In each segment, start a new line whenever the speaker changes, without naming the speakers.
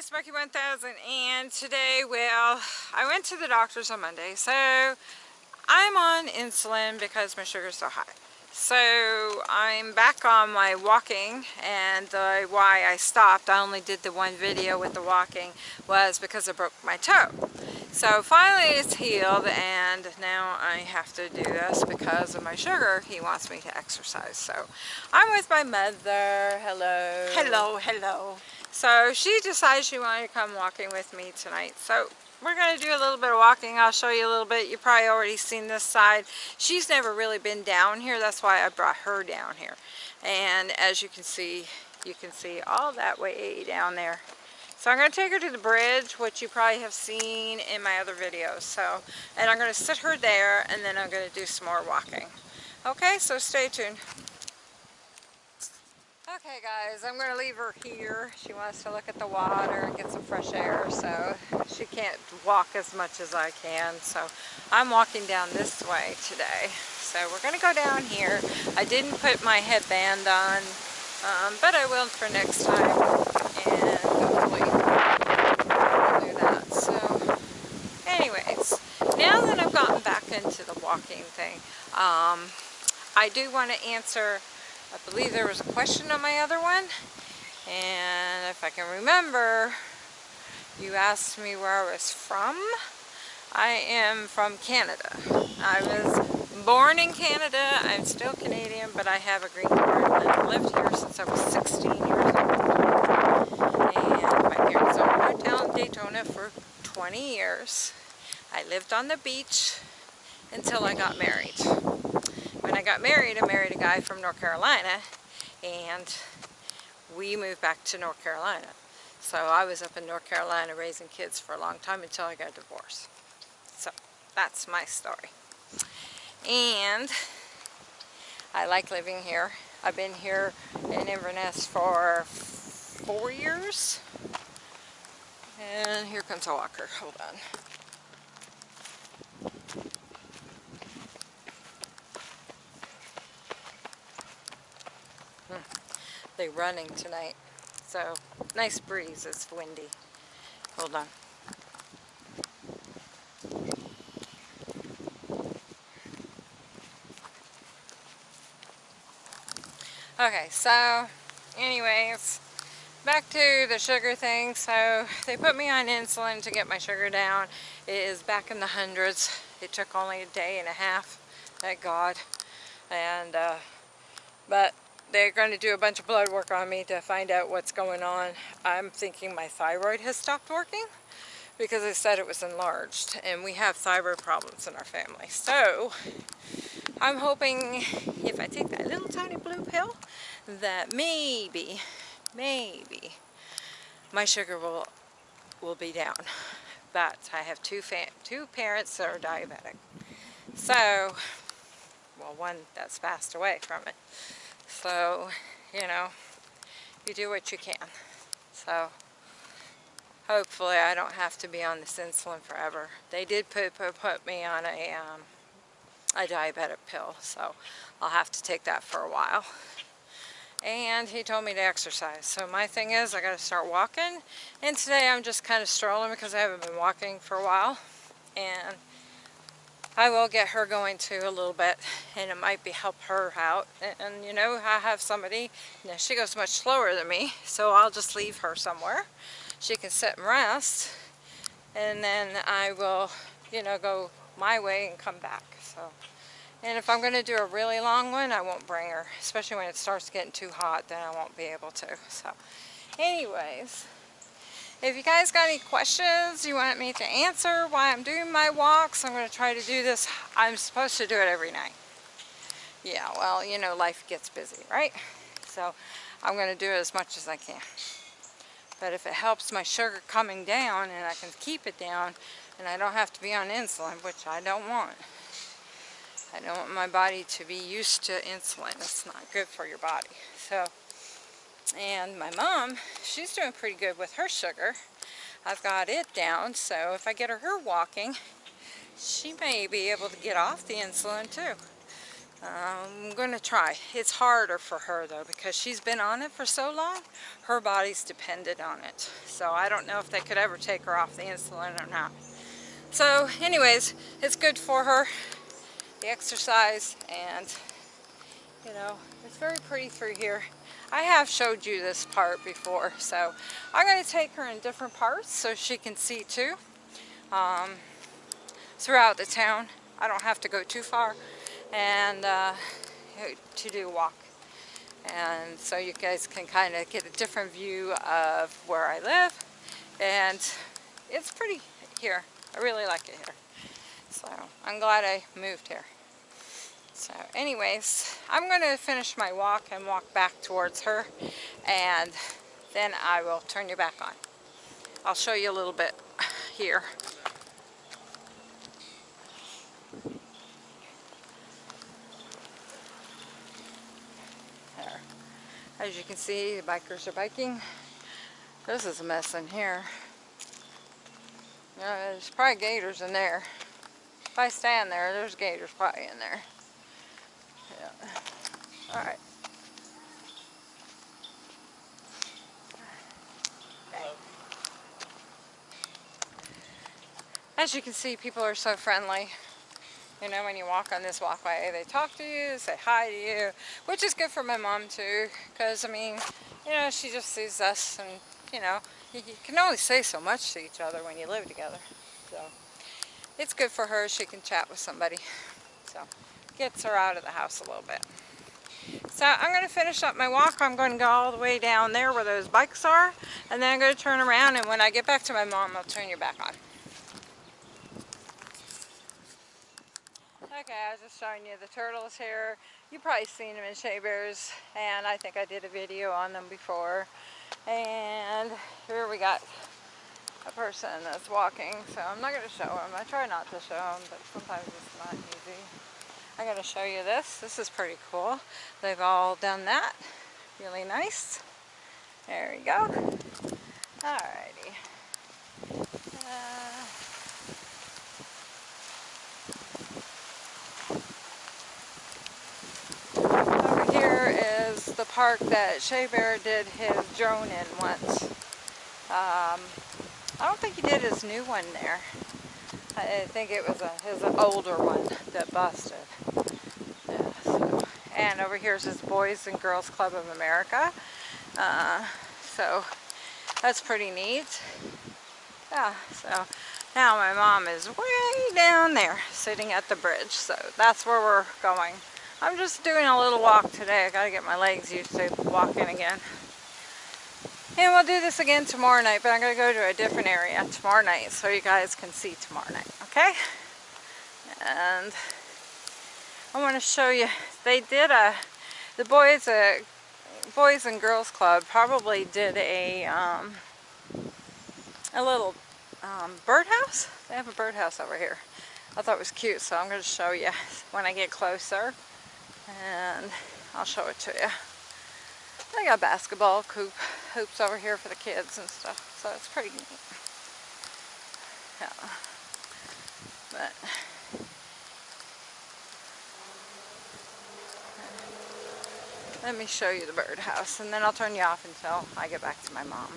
Sparky 1000 and today, well, I went to the doctor's on Monday, so I'm on insulin because my sugar's so high. So I'm back on my walking and the why I stopped, I only did the one video with the walking, was because I broke my toe. So finally it's healed and now I have to do this because of my sugar. He wants me to exercise. So I'm with my mother. Hello.
Hello, hello.
So she decided she wanted to come walking with me tonight. So we're going to do a little bit of walking. I'll show you a little bit. You've probably already seen this side. She's never really been down here. That's why I brought her down here. And as you can see, you can see all that way down there. So I'm going to take her to the bridge, which you probably have seen in my other videos. So, and I'm going to sit her there, and then I'm going to do some more walking. Okay, so stay tuned. Okay guys, I'm going to leave her here. She wants to look at the water and get some fresh air, so she can't walk as much as I can. So I'm walking down this way today. So we're going to go down here. I didn't put my headband on, um, but I will for next time. And hopefully do that. So anyways, now that I've gotten back into the walking thing, um, I do want to answer I believe there was a question on my other one. And if I can remember, you asked me where I was from. I am from Canada. I was born in Canada. I'm still Canadian, but I have a green card. I've lived here since I was 16 years old. And my parents owned a hotel in Daytona for 20 years. I lived on the beach until I got married when I got married, I married a guy from North Carolina and we moved back to North Carolina. So I was up in North Carolina raising kids for a long time until I got divorced. So that's my story. And I like living here. I've been here in Inverness for four years. And here comes a walker. Hold on. They're running tonight. So, nice breeze. It's windy. Hold on. Okay, so anyways, back to the sugar thing. So they put me on insulin to get my sugar down. It is back in the hundreds. It took only a day and a half, thank God. And, uh, but they're going to do a bunch of blood work on me to find out what's going on. I'm thinking my thyroid has stopped working because they said it was enlarged and we have thyroid problems in our family. So I'm hoping if I take that little tiny blue pill that maybe, maybe my sugar will will be down. But I have two two parents that are diabetic. So, well one that's passed away from it. So, you know, you do what you can. So, hopefully I don't have to be on this insulin forever. They did put, put, put me on a, um, a diabetic pill, so I'll have to take that for a while. And he told me to exercise. So my thing is I got to start walking. And today I'm just kind of strolling because I haven't been walking for a while. And I will get her going too a little bit and it might be help her out. And, and, you know I have somebody know, she goes much slower than me so I'll just leave her somewhere. She can sit and rest and then I will you know go my way and come back so. And if I'm going to do a really long one I won't bring her especially when it starts getting too hot then I won't be able to so. Anyways if you guys got any questions you want me to answer while I'm doing my walks, I'm going to try to do this. I'm supposed to do it every night. Yeah, well, you know, life gets busy, right? So I'm going to do it as much as I can. But if it helps my sugar coming down and I can keep it down and I don't have to be on insulin, which I don't want. I don't want my body to be used to insulin. It's not good for your body. So and my mom, she's doing pretty good with her sugar. I've got it down, so if I get her walking, she may be able to get off the insulin too. I'm going to try. It's harder for her though because she's been on it for so long. Her body's dependent on it. So I don't know if they could ever take her off the insulin or not. So anyways, it's good for her, the exercise, and you know, it's very pretty through here. I have showed you this part before, so I'm going to take her in different parts so she can see too. Um, throughout the town. I don't have to go too far and uh, to do a walk. And so you guys can kind of get a different view of where I live. And it's pretty here. I really like it here. So I'm glad I moved here. So anyways, I'm going to finish my walk and walk back towards her. And then I will turn you back on. I'll show you a little bit here. As you can see, the bikers are biking. This is a mess in here. There's probably gators in there. If I stand there, there's gators probably in there. Yeah. All right. As you can see, people are so friendly. You know, when you walk on this walkway, they talk to you, say hi to you, which is good for my mom too, because, I mean, you know, she just sees us and, you know, you, you can only say so much to each other when you live together. So, it's good for her. She can chat with somebody. So, gets her out of the house a little bit. So I'm going to finish up my walk. I'm going to go all the way down there where those bikes are. And then I'm going to turn around and when I get back to my mom, I'll turn you back on. Okay, I was just showing you the turtles here. You've probably seen them in Shea Bears, and I think I did a video on them before. And here we got a person that's walking, so I'm not going to show them. I try not to show them, but sometimes it's not easy. Going to show you this. This is pretty cool. They've all done that. Really nice. There we go. Alrighty. Uh, Over here is the park that Shea Bear did his drone in once. Um, I don't think he did his new one there. I think it was a, his older one that busted. Yeah, so. And over here is his Boys and Girls Club of America. Uh, so that's pretty neat. Yeah, so now my mom is way down there sitting at the bridge. So that's where we're going. I'm just doing a little walk today. I gotta get my legs used to walking again. And we'll do this again tomorrow night, but I'm gonna go to a different area tomorrow night so you guys can see tomorrow night, okay? And I want to show you, they did a, the boys, a, boys and girls club probably did a, um, a little um, birdhouse. They have a birdhouse over here. I thought it was cute, so I'm going to show you when I get closer and I'll show it to you. They got basketball coop hoops over here for the kids and stuff, so it's pretty neat. Yeah. But let me show you the birdhouse and then I'll turn you off until I get back to my mom.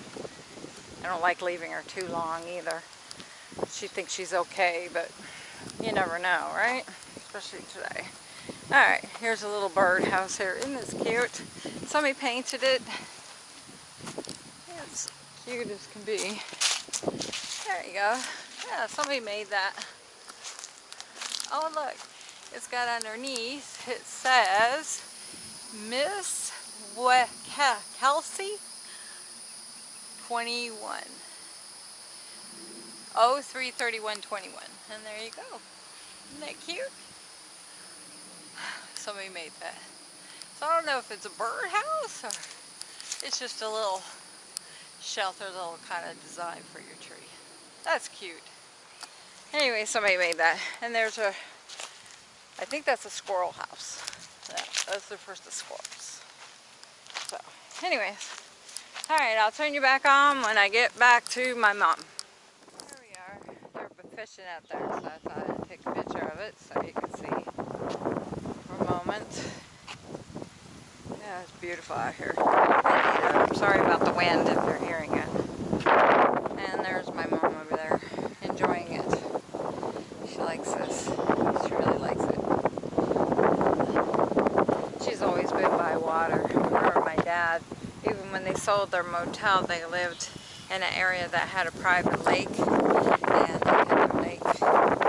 I don't like leaving her too long either. She thinks she's okay, but you never know, right? Especially today. Alright, here's a little birdhouse here. Isn't this cute? Somebody painted it. It's cute as can be. There you go. Yeah, somebody made that. Oh look, it's got underneath, it says Miss Kelsey 21. 033121. And there you go. Isn't that cute? somebody made that. So I don't know if it's a birdhouse or it's just a little shelter, little kind of design for your tree. That's cute. Anyway, somebody made that. And there's a, I think that's a squirrel house. Yeah, that's their first discourse. So, anyways. Alright, I'll turn you back on when I get back to my mom. There we are. They're fishing out there, so I thought I'd take a picture of it so you can see for a moment. Yeah, it's beautiful out here. I'm sorry about the wind if you're hearing dad, even when they sold their motel, they lived in an area that had a private lake and they had a lake.